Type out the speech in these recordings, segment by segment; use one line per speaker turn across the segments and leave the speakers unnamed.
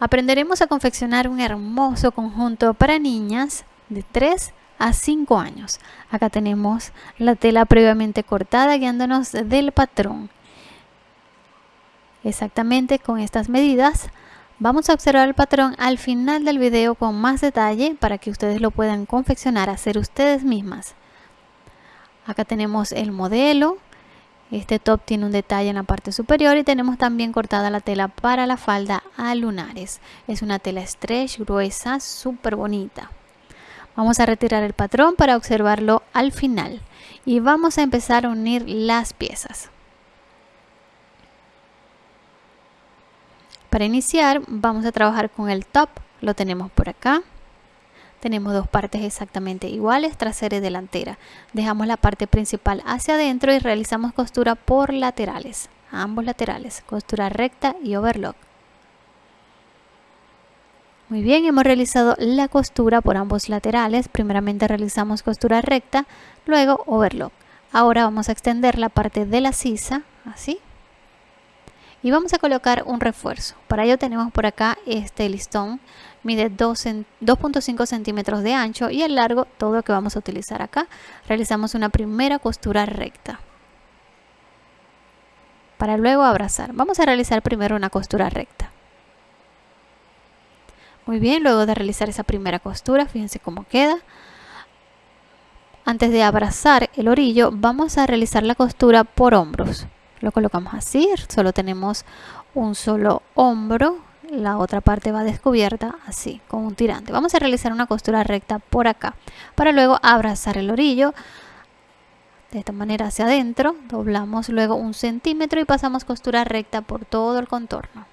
Aprenderemos a confeccionar un hermoso conjunto para niñas de 3 a 5 años. Acá tenemos la tela previamente cortada guiándonos del patrón. Exactamente con estas medidas vamos a observar el patrón al final del video con más detalle para que ustedes lo puedan confeccionar, hacer ustedes mismas. Acá tenemos el modelo, este top tiene un detalle en la parte superior y tenemos también cortada la tela para la falda a lunares. Es una tela stretch gruesa, súper bonita. Vamos a retirar el patrón para observarlo al final y vamos a empezar a unir las piezas. Para iniciar vamos a trabajar con el top, lo tenemos por acá. Tenemos dos partes exactamente iguales, trasera y delantera. Dejamos la parte principal hacia adentro y realizamos costura por laterales, ambos laterales, costura recta y overlock. Muy bien, hemos realizado la costura por ambos laterales. Primeramente realizamos costura recta, luego overlock. Ahora vamos a extender la parte de la sisa, así. Y vamos a colocar un refuerzo. Para ello tenemos por acá este listón. Mide 2.5 centímetros de ancho y el largo todo lo que vamos a utilizar acá. Realizamos una primera costura recta. Para luego abrazar. Vamos a realizar primero una costura recta. Muy bien luego de realizar esa primera costura fíjense cómo queda. Antes de abrazar el orillo vamos a realizar la costura por hombros lo colocamos así solo tenemos un solo hombro la otra parte va descubierta así con un tirante. Vamos a realizar una costura recta por acá para luego abrazar el orillo de esta manera hacia adentro doblamos luego un centímetro y pasamos costura recta por todo el contorno.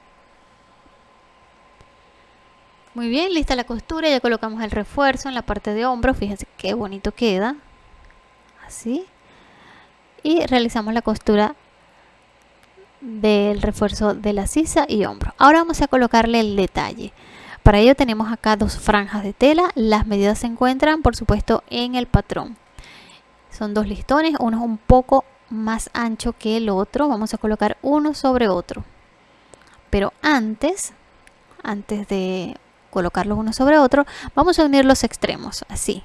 Muy bien lista la costura ya colocamos el refuerzo en la parte de hombro fíjense qué bonito queda así. Y realizamos la costura del refuerzo de la sisa y hombro. Ahora vamos a colocarle el detalle. Para ello tenemos acá dos franjas de tela. Las medidas se encuentran, por supuesto, en el patrón. Son dos listones, uno es un poco más ancho que el otro. Vamos a colocar uno sobre otro. Pero antes, antes de colocarlos uno sobre otro, vamos a unir los extremos, así.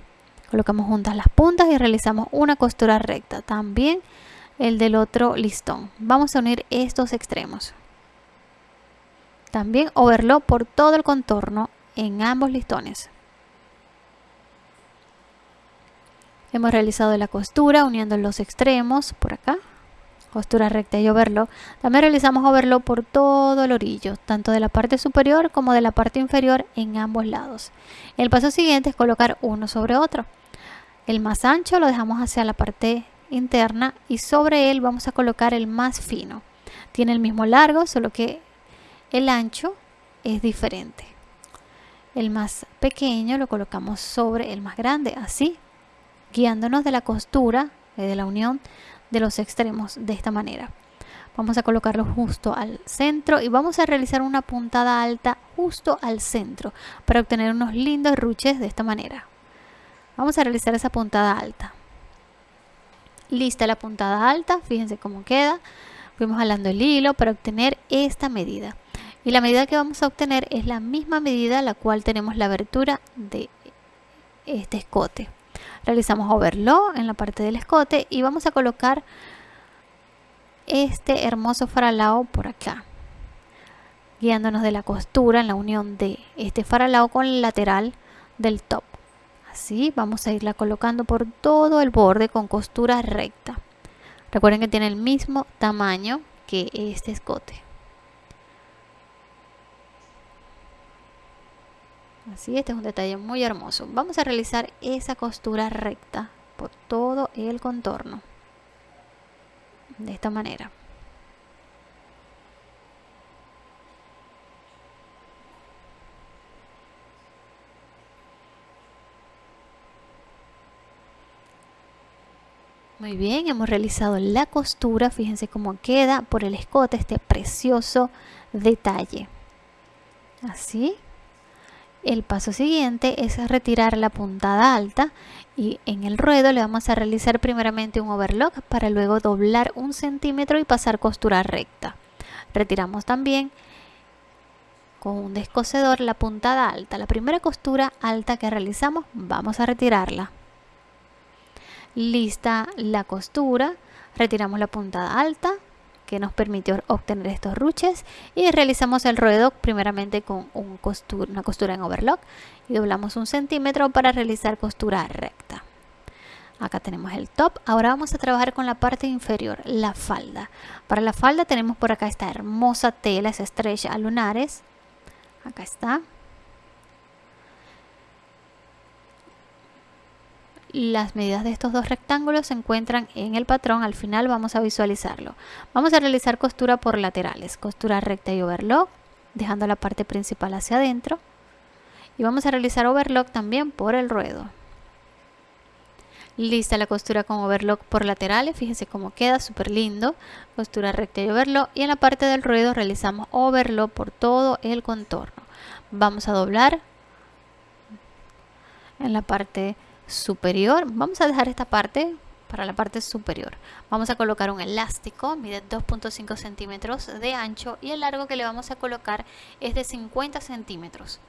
Colocamos juntas las puntas y realizamos una costura recta. También el del otro listón. Vamos a unir estos extremos. También overlock por todo el contorno en ambos listones. Hemos realizado la costura uniendo los extremos por acá. Costura recta y overlock. También realizamos overlock por todo el orillo, tanto de la parte superior como de la parte inferior en ambos lados. El paso siguiente es colocar uno sobre otro. El más ancho lo dejamos hacia la parte interna y sobre él vamos a colocar el más fino. Tiene el mismo largo, solo que el ancho es diferente. El más pequeño lo colocamos sobre el más grande, así, guiándonos de la costura, de la unión de los extremos de esta manera. Vamos a colocarlo justo al centro y vamos a realizar una puntada alta justo al centro para obtener unos lindos ruches de esta manera. Vamos a realizar esa puntada alta. Lista la puntada alta, fíjense cómo queda. Fuimos jalando el hilo para obtener esta medida. Y la medida que vamos a obtener es la misma medida la cual tenemos la abertura de este escote. Realizamos overlock en la parte del escote y vamos a colocar este hermoso faralao por acá guiándonos de la costura en la unión de este faralao con el lateral del top así vamos a irla colocando por todo el borde con costura recta. Recuerden que tiene el mismo tamaño que este escote. Así este es un detalle muy hermoso. Vamos a realizar esa costura recta por todo el contorno. De esta manera Muy bien, hemos realizado la costura, fíjense cómo queda por el escote este precioso detalle. Así. El paso siguiente es retirar la puntada alta y en el ruedo le vamos a realizar primeramente un overlock para luego doblar un centímetro y pasar costura recta. Retiramos también con un descosedor la puntada alta. La primera costura alta que realizamos, vamos a retirarla. Lista la costura, retiramos la puntada alta que nos permitió obtener estos ruches y realizamos el ruedo primeramente con una costura en overlock y doblamos un centímetro para realizar costura recta. Acá tenemos el top. Ahora vamos a trabajar con la parte inferior, la falda. Para la falda tenemos por acá esta hermosa tela, es estrecha a lunares. Acá está. Las medidas de estos dos rectángulos se encuentran en el patrón. Al final vamos a visualizarlo. Vamos a realizar costura por laterales. Costura recta y overlock, dejando la parte principal hacia adentro. Y vamos a realizar overlock también por el ruedo. Lista la costura con overlock por laterales, fíjense cómo queda, súper lindo. Costura recta y overlock. Y en la parte del ruedo realizamos overlock por todo el contorno. Vamos a doblar en la parte superior. Vamos a dejar esta parte para la parte superior. Vamos a colocar un elástico, mide 2.5 centímetros de ancho y el largo que le vamos a colocar es de 50 centímetros.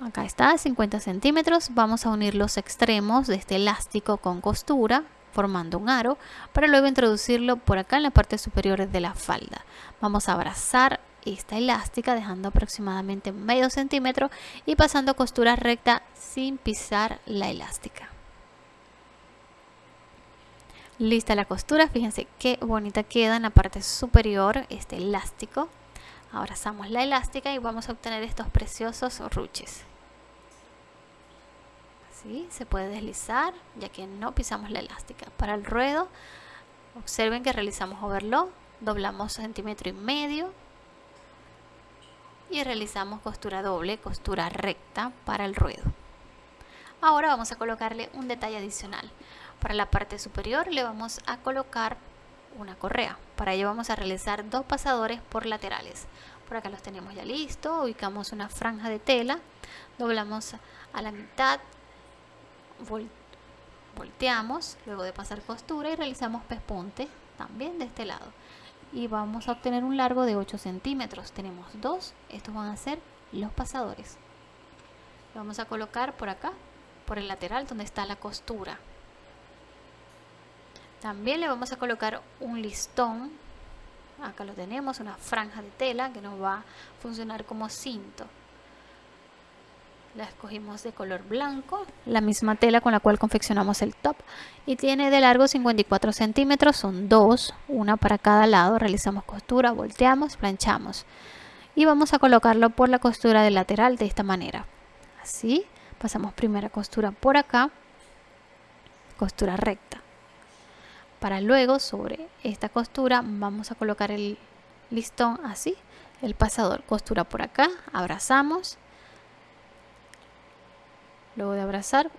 Acá está, 50 centímetros. Vamos a unir los extremos de este elástico con costura formando un aro para luego introducirlo por acá en la parte superior de la falda. Vamos a abrazar esta elástica dejando aproximadamente medio centímetro y pasando costura recta sin pisar la elástica. Lista la costura, fíjense qué bonita queda en la parte superior este elástico. Abrazamos la elástica y vamos a obtener estos preciosos ruches se puede deslizar ya que no pisamos la elástica para el ruedo observen que realizamos overlock doblamos centímetro y medio y realizamos costura doble costura recta para el ruedo. Ahora vamos a colocarle un detalle adicional. Para la parte superior le vamos a colocar una correa. Para ello vamos a realizar dos pasadores por laterales. Por acá los tenemos ya listos ubicamos una franja de tela doblamos a la mitad volteamos luego de pasar costura y realizamos pespunte también de este lado y vamos a obtener un largo de 8 centímetros. Tenemos dos estos van a ser los pasadores. Vamos a colocar por acá por el lateral donde está la costura. También le vamos a colocar un listón. Acá lo tenemos una franja de tela que nos va a funcionar como cinto la escogimos de color blanco, la misma tela con la cual confeccionamos el top y tiene de largo 54 centímetros, son dos, una para cada lado, realizamos costura, volteamos, planchamos y vamos a colocarlo por la costura del lateral de esta manera, así, pasamos primera costura por acá, costura recta, para luego sobre esta costura vamos a colocar el listón así, el pasador, costura por acá, abrazamos Luego de abrazar,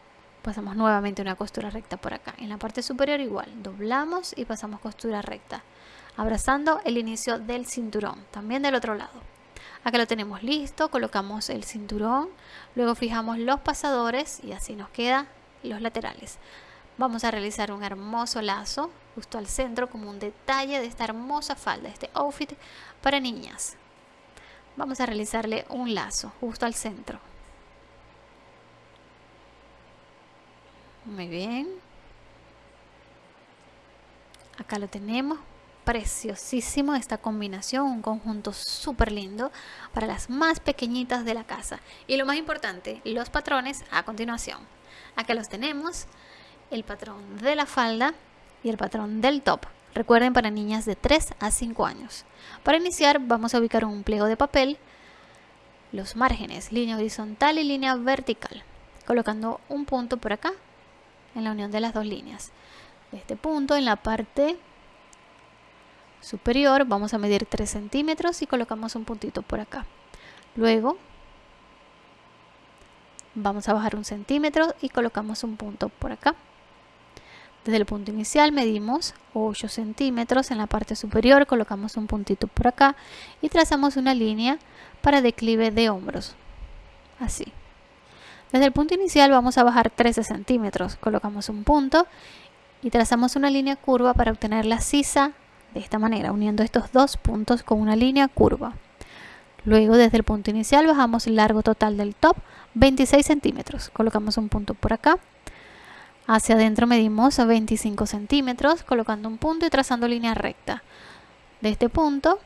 pasamos nuevamente una costura recta por acá. En la parte superior igual, doblamos y pasamos costura recta. Abrazando el inicio del cinturón, también del otro lado. Acá lo tenemos listo, colocamos el cinturón, luego fijamos los pasadores y así nos quedan los laterales. Vamos a realizar un hermoso lazo justo al centro como un detalle de esta hermosa falda, este outfit para niñas. Vamos a realizarle un lazo justo al centro. Muy bien. Acá lo tenemos. Preciosísimo esta combinación, un conjunto súper lindo para las más pequeñitas de la casa. Y lo más importante, los patrones a continuación. Acá los tenemos, el patrón de la falda y el patrón del top. Recuerden para niñas de 3 a 5 años. Para iniciar vamos a ubicar un pliego de papel, los márgenes, línea horizontal y línea vertical, colocando un punto por acá en la unión de las dos líneas. este punto en la parte superior vamos a medir 3 centímetros y colocamos un puntito por acá. Luego vamos a bajar un centímetro y colocamos un punto por acá. Desde el punto inicial medimos 8 centímetros en la parte superior, colocamos un puntito por acá y trazamos una línea para declive de hombros. Así. Desde el punto inicial vamos a bajar 13 centímetros. Colocamos un punto y trazamos una línea curva para obtener la sisa de esta manera, uniendo estos dos puntos con una línea curva. Luego desde el punto inicial bajamos el largo total del top 26 centímetros. Colocamos un punto por acá. Hacia adentro medimos 25 centímetros colocando un punto y trazando línea recta. De este punto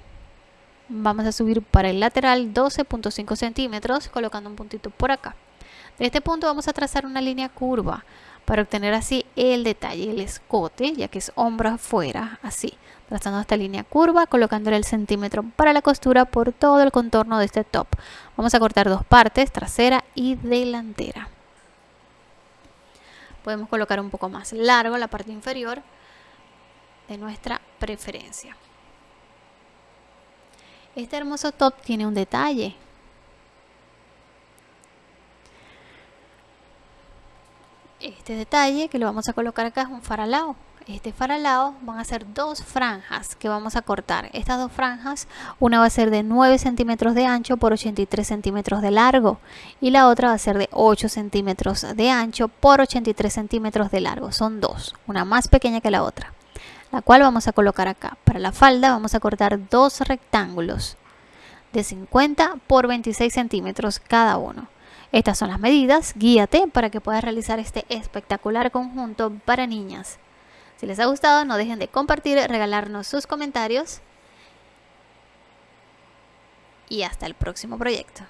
vamos a subir para el lateral 12.5 centímetros colocando un puntito por acá. De este punto vamos a trazar una línea curva para obtener así el detalle, el escote, ya que es hombro afuera, así, trazando esta línea curva, colocándole el centímetro para la costura por todo el contorno de este top. Vamos a cortar dos partes, trasera y delantera. Podemos colocar un poco más largo la parte inferior de nuestra preferencia. Este hermoso top tiene un detalle, este detalle que lo vamos a colocar acá es un faralao. Este faralao van a ser dos franjas que vamos a cortar. Estas dos franjas una va a ser de 9 centímetros de ancho por 83 centímetros de largo y la otra va a ser de 8 centímetros de ancho por 83 centímetros de largo. Son dos una más pequeña que la otra la cual vamos a colocar acá. Para la falda vamos a cortar dos rectángulos de 50 por 26 centímetros cada uno estas son las medidas, guíate para que puedas realizar este espectacular conjunto para niñas. Si les ha gustado no dejen de compartir, regalarnos sus comentarios y hasta el próximo proyecto.